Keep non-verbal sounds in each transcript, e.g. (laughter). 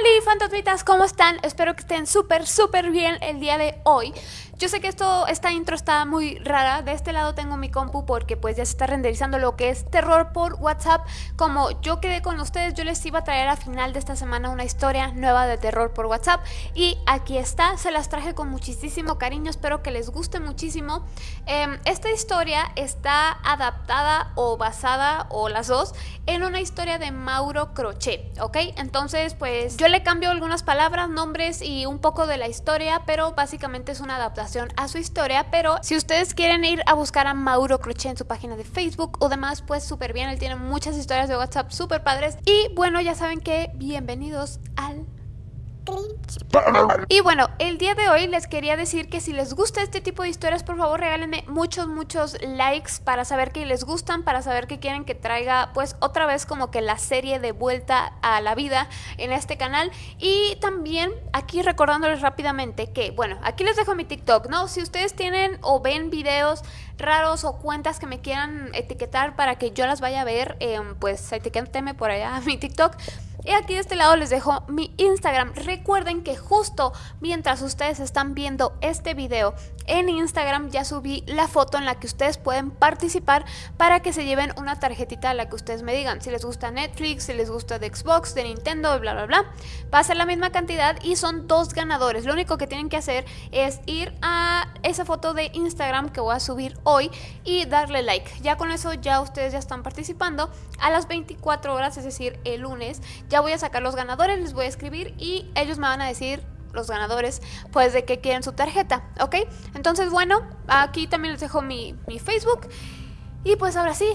Hola fantasmitas, ¿cómo están? Espero que estén súper, súper bien el día de hoy. Yo sé que esto, esta intro está muy rara. De este lado tengo mi compu porque pues ya se está renderizando lo que es terror por WhatsApp. Como yo quedé con ustedes, yo les iba a traer a final de esta semana una historia nueva de terror por WhatsApp. Y aquí está, se las traje con muchísimo cariño, espero que les guste muchísimo. Em, esta historia está adaptada o basada, o las dos, en una historia de Mauro Crochet, ¿ok? Entonces pues yo le cambio algunas palabras, nombres y un poco de la historia, pero básicamente es una adaptación a su historia, pero si ustedes quieren ir a buscar a Mauro Crochet en su página de Facebook o demás, pues súper bien, él tiene muchas historias de WhatsApp súper padres. Y bueno, ya saben que bienvenidos al y bueno, el día de hoy les quería decir que si les gusta este tipo de historias, por favor regálenme muchos, muchos likes para saber que les gustan, para saber que quieren que traiga pues otra vez como que la serie de vuelta a la vida en este canal. Y también aquí recordándoles rápidamente que, bueno, aquí les dejo mi TikTok, ¿no? Si ustedes tienen o ven videos raros o cuentas que me quieran etiquetar para que yo las vaya a ver, em, pues etiquétenme por allá a mi TikTok. Y aquí de este lado les dejo mi Instagram. Recuerden que justo mientras ustedes están viendo este video en Instagram ya subí la foto en la que ustedes pueden participar para que se lleven una tarjetita a la que ustedes me digan. Si les gusta Netflix, si les gusta de Xbox, de Nintendo, bla bla bla. Va a ser la misma cantidad y son dos ganadores. Lo único que tienen que hacer es ir a esa foto de Instagram que voy a subir hoy y darle like. Ya con eso ya ustedes ya están participando. A las 24 horas, es decir, el lunes, ya voy a sacar los ganadores, les voy a escribir y ellos me van a decir los ganadores pues de que quieren su tarjeta, ¿ok? Entonces bueno, aquí también les dejo mi, mi Facebook y pues ahora sí,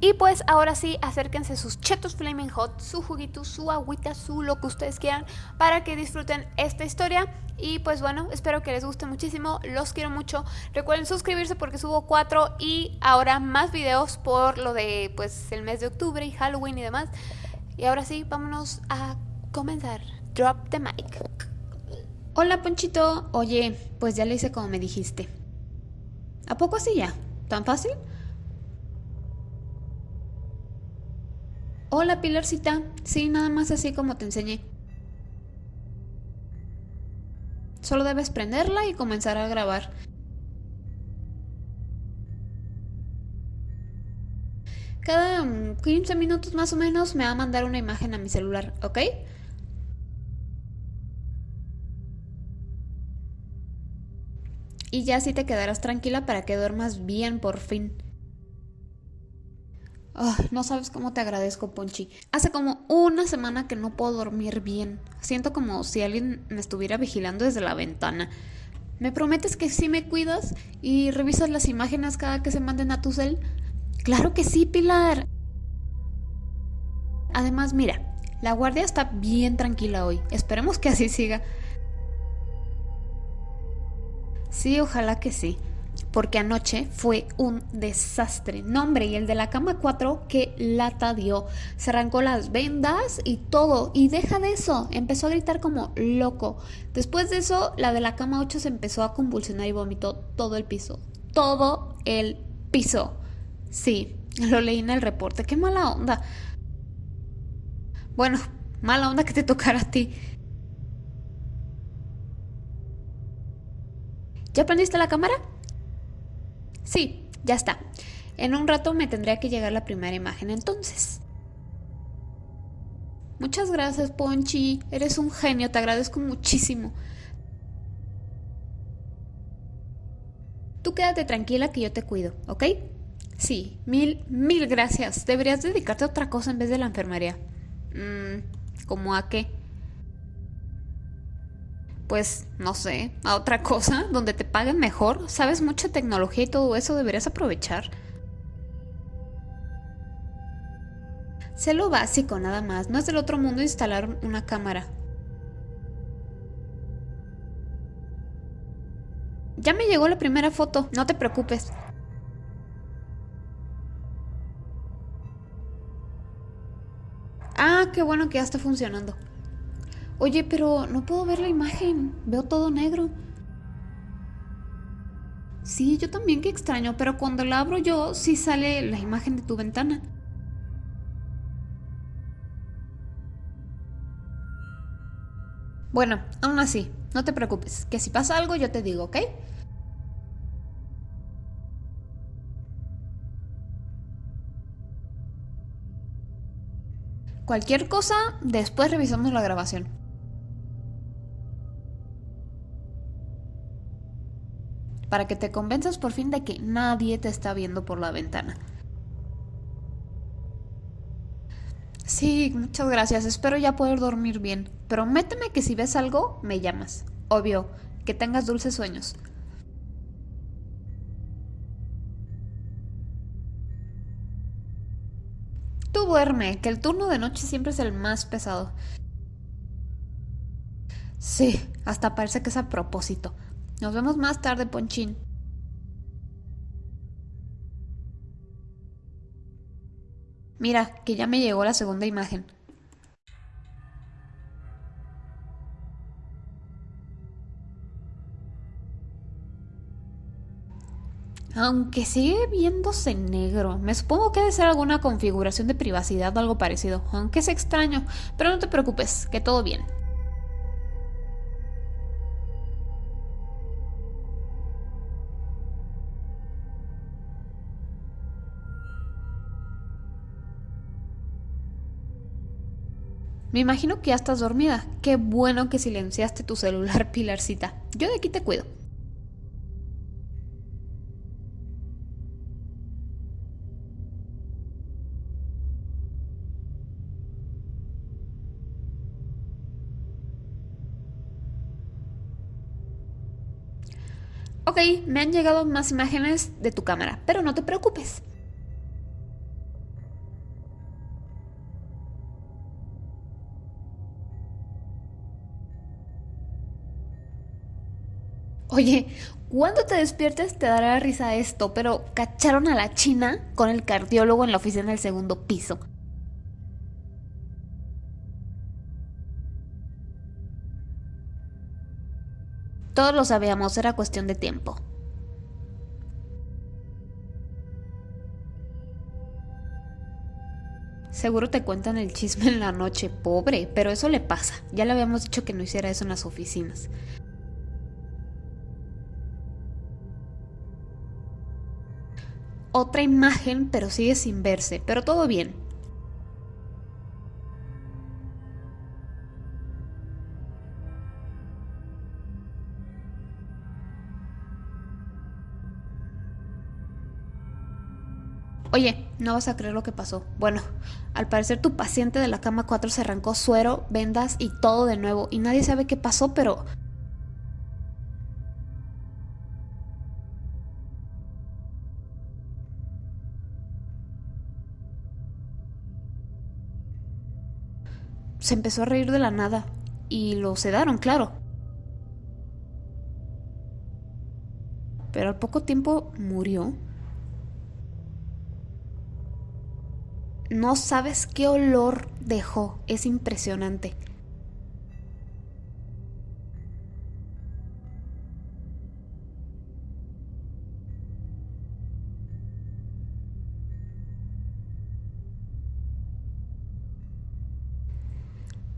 y pues ahora sí, acérquense sus chetos Flaming Hot, su juguito, su agüita, su lo que ustedes quieran para que disfruten esta historia. Y pues bueno, espero que les guste muchísimo, los quiero mucho. Recuerden suscribirse porque subo cuatro y ahora más videos por lo de pues el mes de octubre y Halloween y demás. Y ahora sí, vámonos a comenzar. Drop the mic. Hola Ponchito, oye, pues ya le hice como me dijiste. ¿A poco así ya? ¿Tan fácil? Hola Pilarcita, sí, nada más así como te enseñé. Solo debes prenderla y comenzar a grabar. Cada 15 minutos más o menos me va a mandar una imagen a mi celular, ¿ok? Y ya así te quedarás tranquila para que duermas bien por fin. No sabes cómo te agradezco, Ponchi. Hace como una semana que no puedo dormir bien. Siento como si alguien me estuviera vigilando desde la ventana. ¿Me prometes que sí me cuidas y revisas las imágenes cada que se manden a tu cel? Claro que sí, Pilar. Además, mira, la guardia está bien tranquila hoy. Esperemos que así siga. Sí, ojalá que sí. Porque anoche fue un desastre. No, hombre, y el de la cama 4, que lata dio. Se arrancó las vendas y todo. Y deja de eso. Empezó a gritar como loco. Después de eso, la de la cama 8 se empezó a convulsionar y vomitó todo el piso. Todo el piso. Sí, lo leí en el reporte. Qué mala onda. Bueno, mala onda que te tocara a ti. ¿Ya prendiste la cámara? Sí, ya está. En un rato me tendría que llegar la primera imagen entonces. Muchas gracias, Ponchi. Eres un genio, te agradezco muchísimo. Tú quédate tranquila que yo te cuido, ¿ok? Sí, mil, mil gracias. Deberías dedicarte a otra cosa en vez de la enfermería. Mmm, ¿cómo a qué? Pues, no sé, a otra cosa donde te paguen mejor. Sabes mucha tecnología y todo eso, deberías aprovechar. Sé lo básico nada más, no es del otro mundo instalar una cámara. Ya me llegó la primera foto, no te preocupes. Ah, qué bueno que ya está funcionando. Oye, pero no puedo ver la imagen. Veo todo negro. Sí, yo también, qué extraño, pero cuando la abro yo sí sale la imagen de tu ventana. Bueno, aún así, no te preocupes, que si pasa algo yo te digo, ¿ok? Cualquier cosa, después revisamos la grabación. Para que te convenzas por fin de que nadie te está viendo por la ventana. Sí, muchas gracias. Espero ya poder dormir bien. Prométeme que si ves algo, me llamas. Obvio, que tengas dulces sueños. Tú duerme, que el turno de noche siempre es el más pesado. Sí, hasta parece que es a propósito. Nos vemos más tarde, Ponchín. Mira, que ya me llegó la segunda imagen. Aunque sigue viéndose negro, me supongo que debe ser alguna configuración de privacidad o algo parecido, aunque es extraño, pero no te preocupes, que todo bien. Me imagino que ya estás dormida. Qué bueno que silenciaste tu celular, (laughs) Pilarcita. Yo de aquí te cuido. Ok, me han llegado más imágenes de tu cámara, pero no te preocupes. Oye, cuando te despiertes te dará risa esto, pero cacharon a la china con el cardiólogo en la oficina del segundo piso. Todos lo sabíamos, era cuestión de tiempo. Seguro te cuentan el chisme en la noche, pobre, pero eso le pasa. Ya le habíamos dicho que no hiciera eso en las oficinas. Otra imagen, pero sigue sin verse, pero todo bien. Oye, no vas a creer lo que pasó. Bueno, al parecer tu paciente de la cama 4 se arrancó suero, vendas y todo de nuevo. Y nadie sabe qué pasó, pero... Se empezó a reír de la nada. Y lo sedaron, claro. Pero al poco tiempo murió. No sabes qué olor dejó, es impresionante.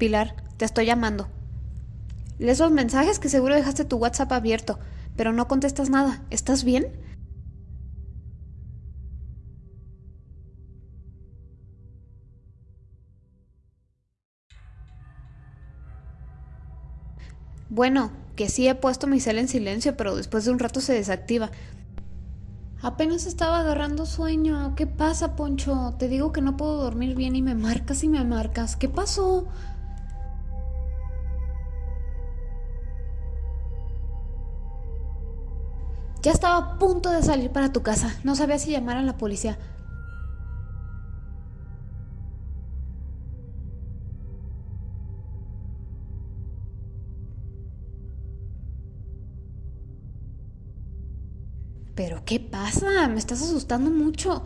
Pilar, te estoy llamando. Lee esos mensajes que seguro dejaste tu WhatsApp abierto, pero no contestas nada. ¿Estás bien? Bueno, que sí he puesto mi cel en silencio, pero después de un rato se desactiva. Apenas estaba agarrando sueño. ¿Qué pasa, Poncho? Te digo que no puedo dormir bien y me marcas y me marcas. ¿Qué pasó? Ya estaba a punto de salir para tu casa. No sabía si llamar a la policía. ¿Pero qué pasa? Me estás asustando mucho.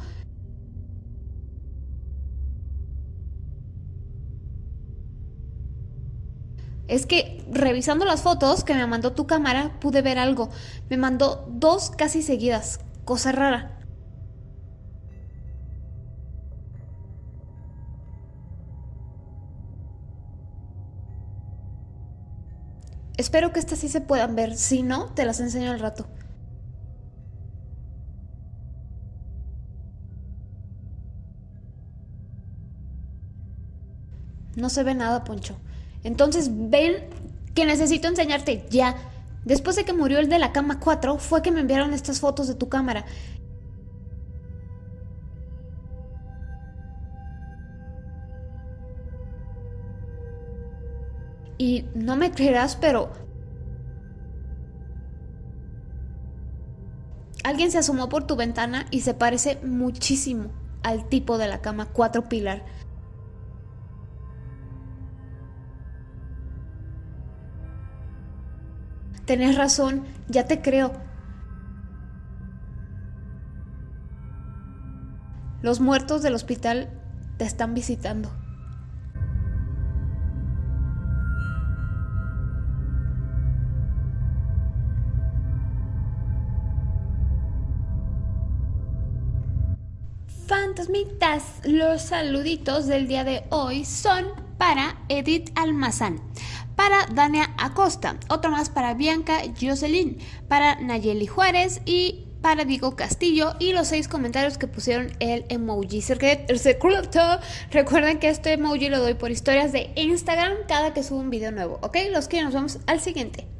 Es que revisando las fotos que me mandó tu cámara pude ver algo. Me mandó dos casi seguidas. Cosa rara. Espero que estas sí se puedan ver, si no, te las enseño al rato. No se ve nada, Poncho. Entonces ven que necesito enseñarte ya. Después de que murió el de la cama 4, fue que me enviaron estas fotos de tu cámara. Y no me creerás, pero... Alguien se asomó por tu ventana y se parece muchísimo al tipo de la cama 4 pilar. Tenés razón, ya te creo. Los muertos del hospital te están visitando. Fantasmitas, los saluditos del día de hoy son para Edith Almazán, para Dania Acosta, otro más para Bianca Jocelyn, para Nayeli Juárez y para Diego Castillo y los seis comentarios que pusieron el emoji secreto. Recuerden que este emoji lo doy por historias de Instagram cada que subo un video nuevo, ¿ok? Los que nos vemos al siguiente.